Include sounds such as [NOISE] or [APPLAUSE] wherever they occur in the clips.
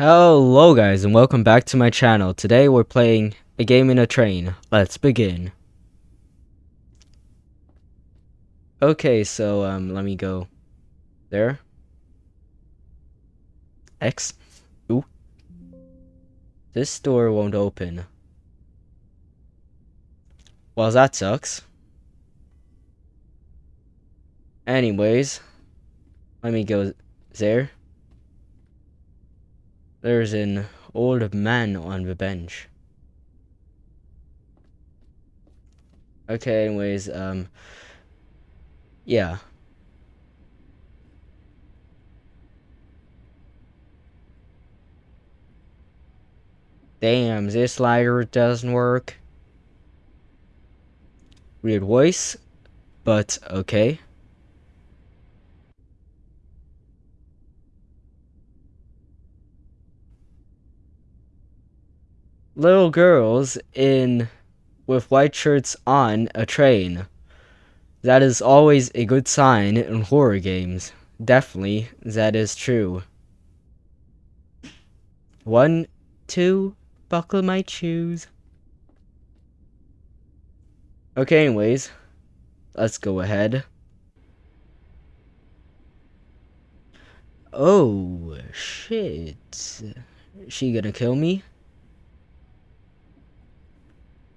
Hello guys and welcome back to my channel. Today we're playing a game in a train. Let's begin. Okay, so um let me go there. X. Ooh. This door won't open. Well, that sucks. Anyways, let me go there. There's an old man on the bench. Okay, anyways, um, yeah. Damn, this slider doesn't work. Weird voice, but okay. Little girls in with white shirts on a train. That is always a good sign in horror games. Definitely, that is true. One, two, buckle my shoes. Okay, anyways, let's go ahead. Oh, shit. She gonna kill me?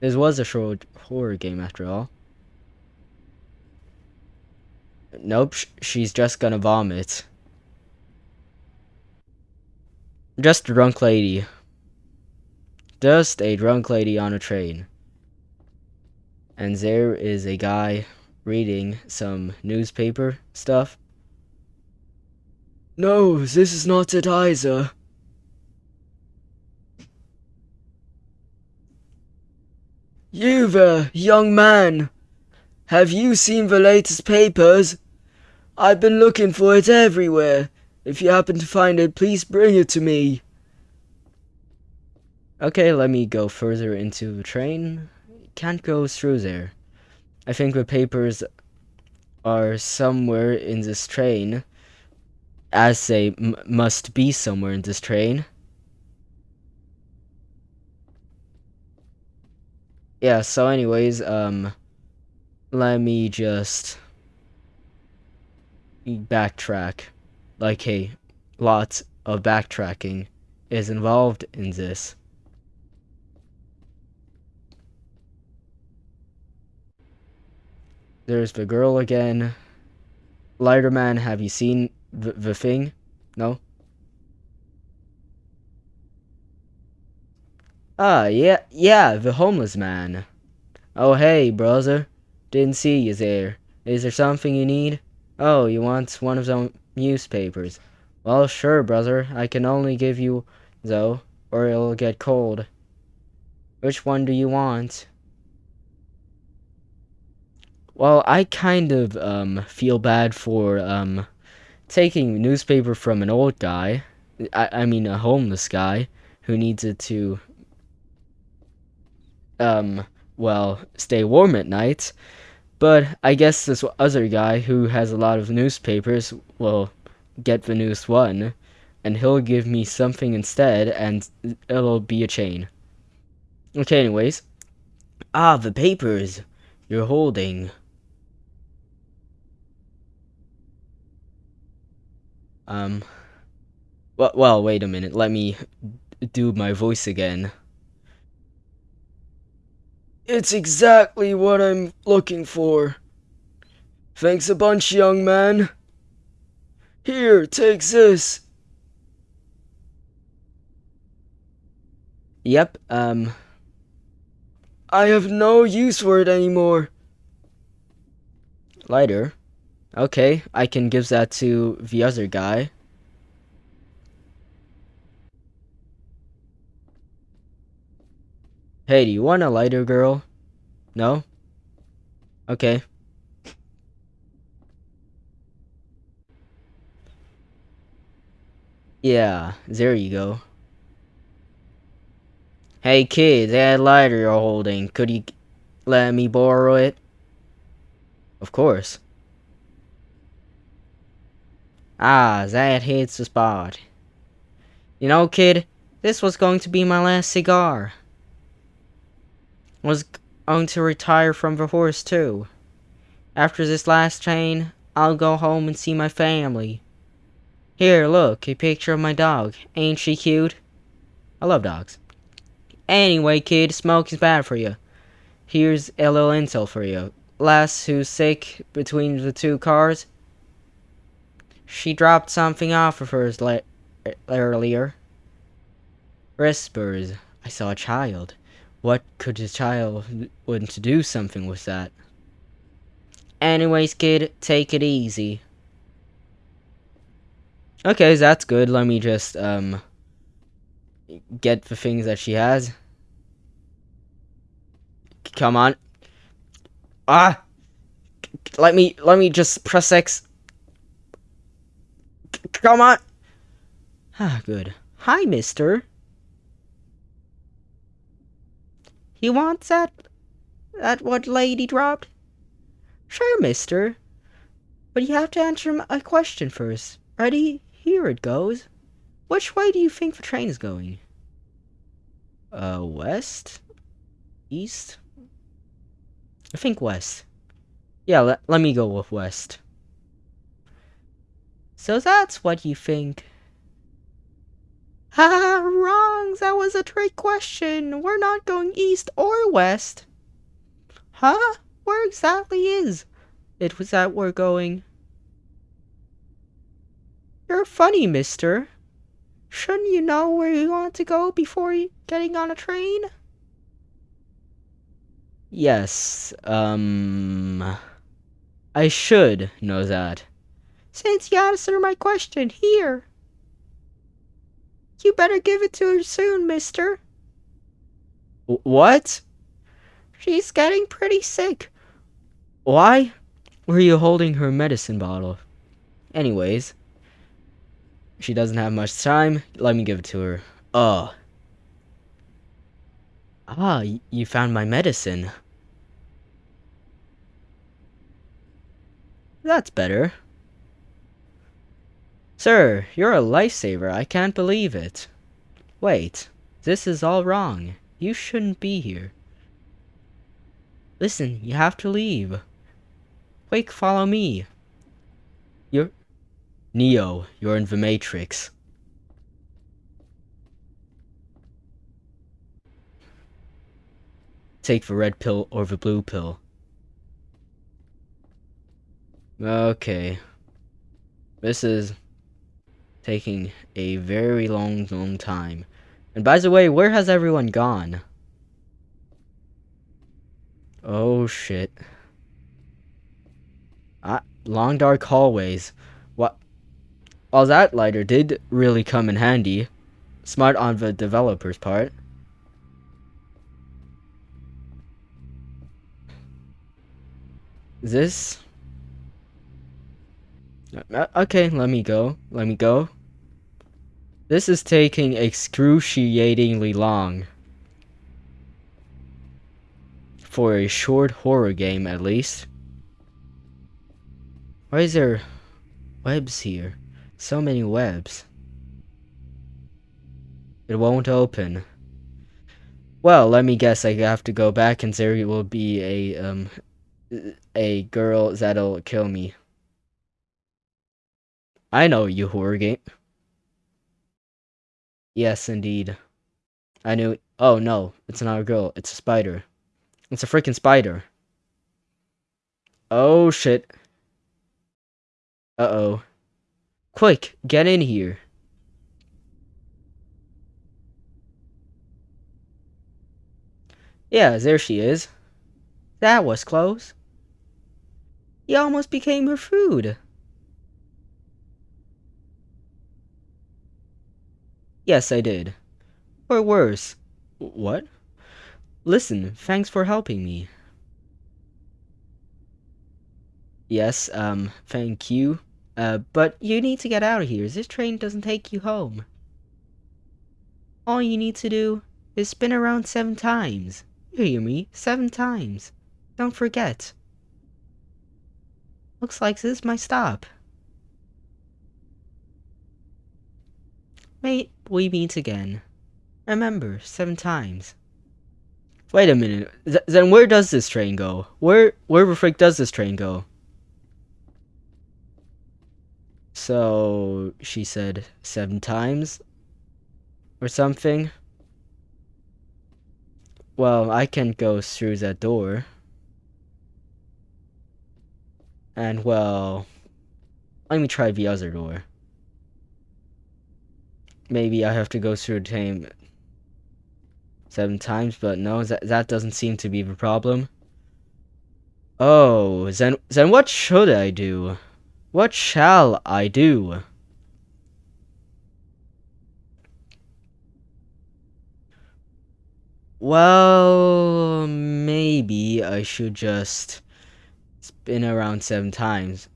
This was a short horror game after all. Nope, sh she's just gonna vomit. Just a drunk lady. Just a drunk lady on a train. And there is a guy reading some newspaper stuff. No, this is not it either. You there, young man! Have you seen the latest papers? I've been looking for it everywhere. If you happen to find it, please bring it to me. Okay, let me go further into the train. Can't go through there. I think the papers are somewhere in this train, as they must be somewhere in this train. Yeah, so anyways, um, let me just backtrack. Like, hey, lots of backtracking is involved in this. There's the girl again. Lighterman, have you seen the, the thing? No? Ah, yeah, yeah, the homeless man. Oh, hey, brother. Didn't see you there. Is there something you need? Oh, you want one of the newspapers. Well, sure, brother. I can only give you, though, or it'll get cold. Which one do you want? Well, I kind of, um, feel bad for, um, taking newspaper from an old guy. I, I mean, a homeless guy who needs it to um, well, stay warm at night. But I guess this other guy who has a lot of newspapers will get the newest one, and he'll give me something instead, and it'll be a chain. Okay, anyways. Ah, the papers you're holding. Um, well, well, wait a minute. Let me do my voice again. It's exactly what I'm looking for. Thanks a bunch, young man. Here, take this. Yep, um... I have no use for it anymore. Lighter? Okay, I can give that to the other guy. Hey, do you want a lighter, girl? No? Okay. Yeah, there you go. Hey kid, that lighter you're holding, could you let me borrow it? Of course. Ah, that hits the spot. You know, kid, this was going to be my last cigar. Was going to retire from the horse, too. After this last train, I'll go home and see my family. Here, look, a picture of my dog. Ain't she cute? I love dogs. Anyway, kid, smoking's bad for you. Here's a little intel for you. Lass who's sick between the two cars. She dropped something off of hers earlier. Whispers. I saw a child. What could a child want to do something with that? Anyways, kid, take it easy. Okay, that's good. Let me just, um, get the things that she has. Come on. Ah! Let me, let me just press X. Come on! Ah, good. Hi, mister. He wants that, that what lady dropped? Sure, mister. But you have to answer a question first. Ready? Here it goes. Which way do you think the train is going? Uh, west? East? I think west. Yeah, let, let me go with west. So that's what you think. Ha! [LAUGHS] wrong! That was a trick question. We're not going east or west. Huh? Where exactly is it was that we're going? You're funny, mister. Shouldn't you know where you want to go before getting on a train? Yes, um... I should know that. Since you answered my question, here. You better give it to her soon, mister. What? She's getting pretty sick. Why were you holding her medicine bottle? Anyways, she doesn't have much time. Let me give it to her. Oh. Ah, you found my medicine. That's better. Sir, you're a lifesaver. I can't believe it. Wait, this is all wrong. You shouldn't be here. Listen, you have to leave. Quick, follow me. You're... Neo, you're in the Matrix. Take the red pill or the blue pill. Okay. This is taking a very long, long time. And by the way, where has everyone gone? Oh shit. Ah, long dark hallways. What? Well, that lighter did really come in handy. Smart on the developer's part. This okay, let me go. Let me go. This is taking excruciatingly long. For a short horror game, at least. Why is there webs here? So many webs. It won't open. Well, let me guess. I have to go back, and there will be a um a girl that'll kill me. I know you horror game. Yes, indeed. I knew. Oh no, it's not a girl. It's a spider. It's a freaking spider. Oh shit. Uh oh. Quick, get in here. Yeah, there she is. That was close. You almost became her food. Yes, I did. Or worse. What? Listen, thanks for helping me. Yes, um, thank you. Uh, but you need to get out of here. This train doesn't take you home. All you need to do is spin around seven times. You hear me? Seven times. Don't forget. Looks like this is my stop. May we meet again. Remember, seven times. Wait a minute. Th- then where does this train go? Where where the frick does this train go? So she said seven times or something. Well, I can't go through that door. And well, let me try the other door. Maybe I have to go through same seven times, but no, that, that doesn't seem to be the problem. Oh, then, then what should I do? What shall I do? Well, maybe I should just spin around seven times.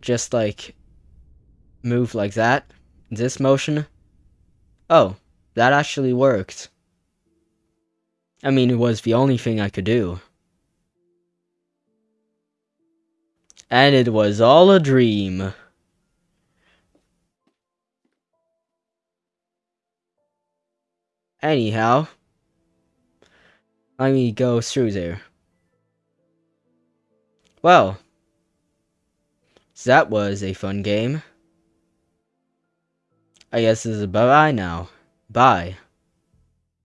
Just like move like that. This motion. Oh, that actually worked. I mean, it was the only thing I could do. And it was all a dream. Anyhow, let me go through there. Well, that was a fun game. I guess this is bye-bye now. Bye.